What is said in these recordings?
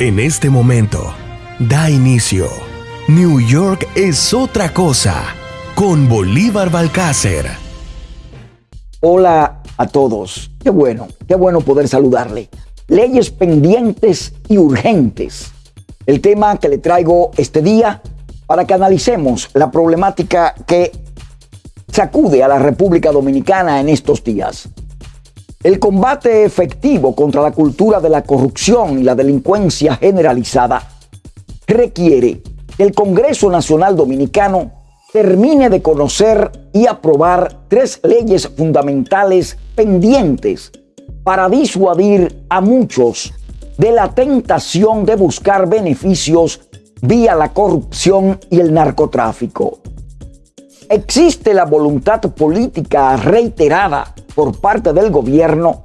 En este momento, da inicio. New York es otra cosa con Bolívar Balcácer. Hola a todos. Qué bueno, qué bueno poder saludarle. Leyes pendientes y urgentes. El tema que le traigo este día para que analicemos la problemática que sacude a la República Dominicana en estos días. El combate efectivo contra la cultura de la corrupción y la delincuencia generalizada requiere que el Congreso Nacional Dominicano termine de conocer y aprobar tres leyes fundamentales pendientes para disuadir a muchos de la tentación de buscar beneficios vía la corrupción y el narcotráfico. Existe la voluntad política reiterada por parte del gobierno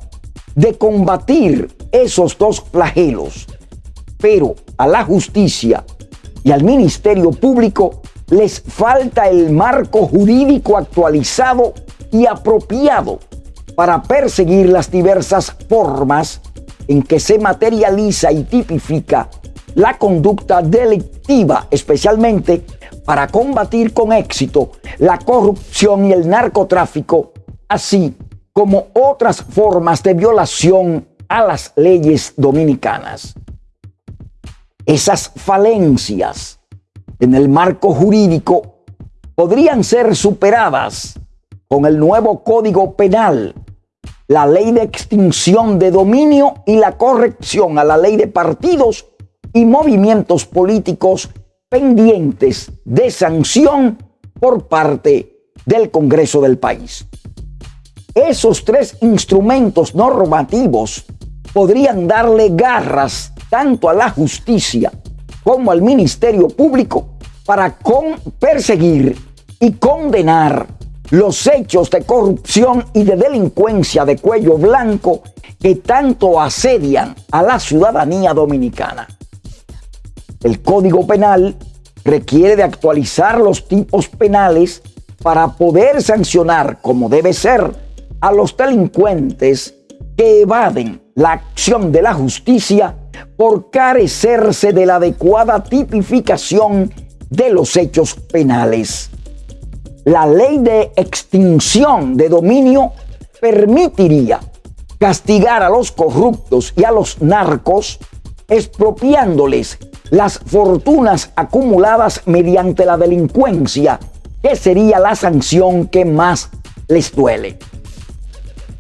de combatir esos dos flagelos, pero a la justicia y al Ministerio Público les falta el marco jurídico actualizado y apropiado para perseguir las diversas formas en que se materializa y tipifica la conducta delictiva, especialmente para combatir con éxito la corrupción y el narcotráfico, así como otras formas de violación a las leyes dominicanas. Esas falencias en el marco jurídico podrían ser superadas con el nuevo Código Penal, la ley de extinción de dominio y la corrección a la ley de partidos y movimientos políticos pendientes de sanción por parte del Congreso del país. Esos tres instrumentos normativos podrían darle garras tanto a la justicia como al Ministerio Público para perseguir y condenar los hechos de corrupción y de delincuencia de cuello blanco que tanto asedian a la ciudadanía dominicana. El Código Penal requiere de actualizar los tipos penales para poder sancionar como debe ser a los delincuentes que evaden la acción de la justicia por carecerse de la adecuada tipificación de los hechos penales. La ley de extinción de dominio permitiría castigar a los corruptos y a los narcos expropiándoles las fortunas acumuladas mediante la delincuencia, que sería la sanción que más les duele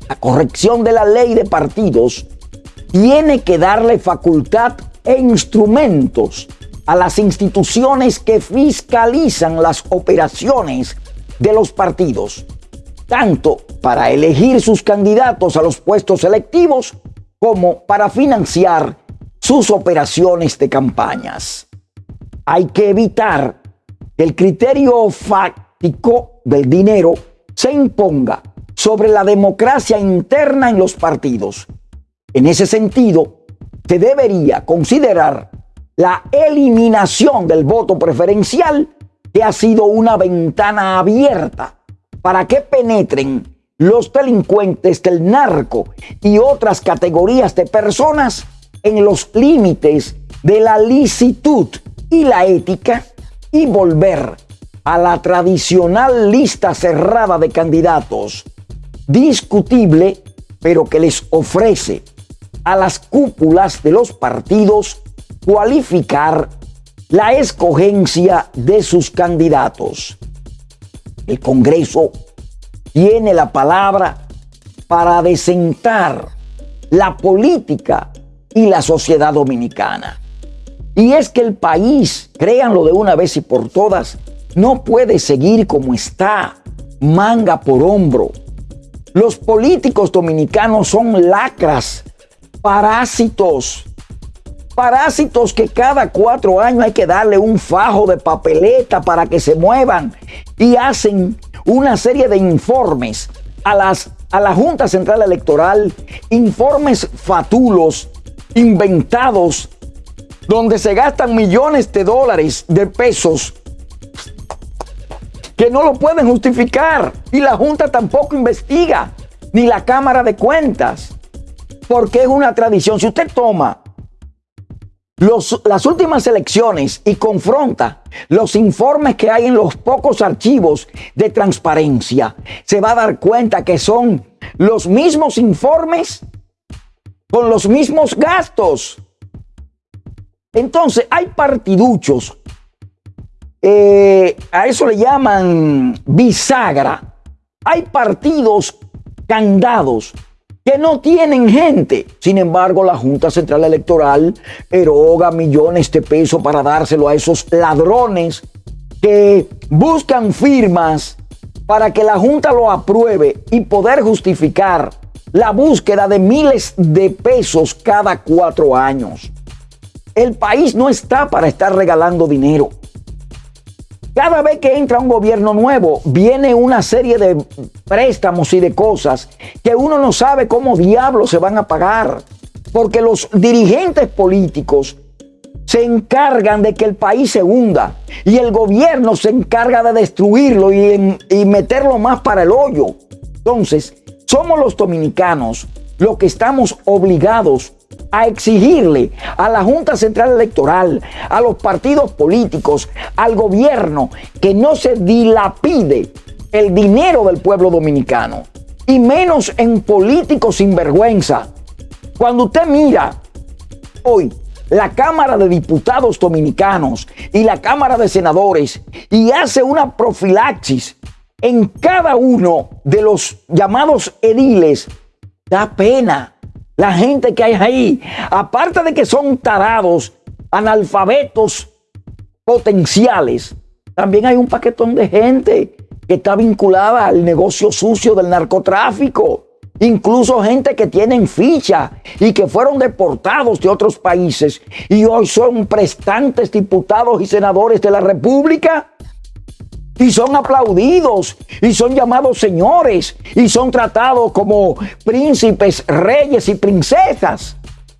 la corrección de la ley de partidos tiene que darle facultad e instrumentos a las instituciones que fiscalizan las operaciones de los partidos, tanto para elegir sus candidatos a los puestos electivos como para financiar sus operaciones de campañas. Hay que evitar que el criterio fáctico del dinero se imponga sobre la democracia interna en los partidos. En ese sentido, se debería considerar la eliminación del voto preferencial, que ha sido una ventana abierta para que penetren los delincuentes del narco y otras categorías de personas en los límites de la licitud y la ética y volver a la tradicional lista cerrada de candidatos discutible, pero que les ofrece a las cúpulas de los partidos cualificar la escogencia de sus candidatos. El Congreso tiene la palabra para desentar la política y la sociedad dominicana. Y es que el país, créanlo de una vez y por todas, no puede seguir como está, manga por hombro, los políticos dominicanos son lacras, parásitos. Parásitos que cada cuatro años hay que darle un fajo de papeleta para que se muevan y hacen una serie de informes a, las, a la Junta Central Electoral, informes fatulos, inventados, donde se gastan millones de dólares, de pesos que no lo pueden justificar y la Junta tampoco investiga, ni la Cámara de Cuentas, porque es una tradición. Si usted toma las últimas elecciones y confronta los informes que hay en los pocos archivos de transparencia, se va a dar cuenta que son los mismos informes con los mismos gastos. Entonces, hay partiduchos, eh, a eso le llaman bisagra. Hay partidos candados que no tienen gente. Sin embargo, la Junta Central Electoral eroga millones de pesos para dárselo a esos ladrones que buscan firmas para que la Junta lo apruebe y poder justificar la búsqueda de miles de pesos cada cuatro años. El país no está para estar regalando dinero. Cada vez que entra un gobierno nuevo, viene una serie de préstamos y de cosas que uno no sabe cómo diablos se van a pagar. Porque los dirigentes políticos se encargan de que el país se hunda y el gobierno se encarga de destruirlo y, y meterlo más para el hoyo. Entonces, somos los dominicanos los que estamos obligados a exigirle a la Junta Central Electoral, a los partidos políticos, al gobierno, que no se dilapide el dinero del pueblo dominicano, y menos en políticos sin vergüenza. Cuando usted mira hoy la Cámara de Diputados Dominicanos y la Cámara de Senadores y hace una profilaxis en cada uno de los llamados ediles, da pena la gente que hay ahí, aparte de que son tarados, analfabetos potenciales, también hay un paquetón de gente que está vinculada al negocio sucio del narcotráfico. Incluso gente que tienen ficha y que fueron deportados de otros países y hoy son prestantes diputados y senadores de la República y son aplaudidos y son llamados señores y son tratados como príncipes, reyes y princesas.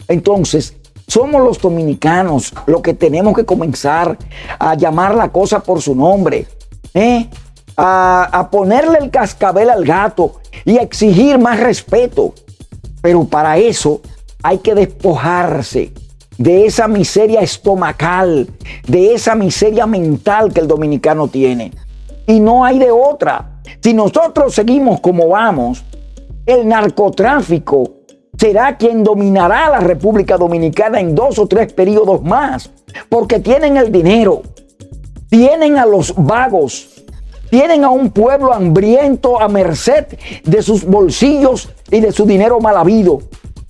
Entonces, somos los dominicanos los que tenemos que comenzar a llamar la cosa por su nombre, ¿eh? a, a ponerle el cascabel al gato y a exigir más respeto. Pero para eso hay que despojarse de esa miseria estomacal, de esa miseria mental que el dominicano tiene y no hay de otra. Si nosotros seguimos como vamos, el narcotráfico será quien dominará la República Dominicana en dos o tres periodos más, porque tienen el dinero, tienen a los vagos, tienen a un pueblo hambriento a merced de sus bolsillos y de su dinero mal habido.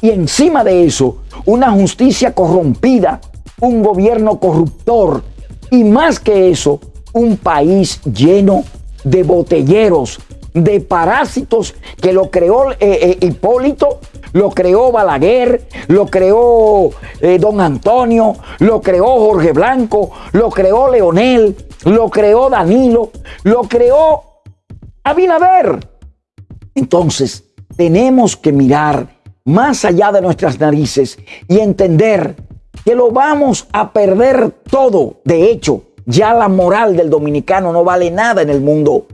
Y encima de eso, una justicia corrompida, un gobierno corruptor y más que eso, un país lleno de botelleros, de parásitos que lo creó eh, eh, Hipólito, lo creó Balaguer, lo creó eh, Don Antonio, lo creó Jorge Blanco, lo creó Leonel, lo creó Danilo, lo creó Abinader. Entonces, tenemos que mirar más allá de nuestras narices y entender que lo vamos a perder todo. De hecho, ya la moral del dominicano no vale nada en el mundo.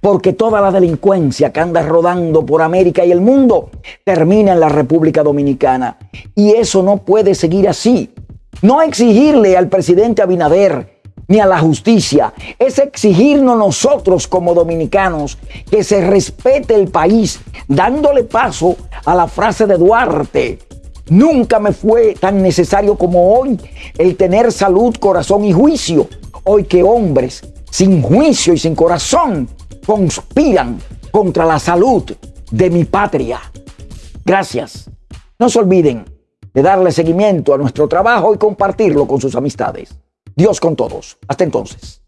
Porque toda la delincuencia que anda rodando por América y el mundo termina en la República Dominicana. Y eso no puede seguir así. No exigirle al presidente Abinader ni a la justicia, es exigirnos nosotros como dominicanos que se respete el país, dándole paso a la frase de Duarte. Nunca me fue tan necesario como hoy el tener salud, corazón y juicio hoy que hombres sin juicio y sin corazón conspiran contra la salud de mi patria. Gracias. No se olviden de darle seguimiento a nuestro trabajo y compartirlo con sus amistades. Dios con todos. Hasta entonces.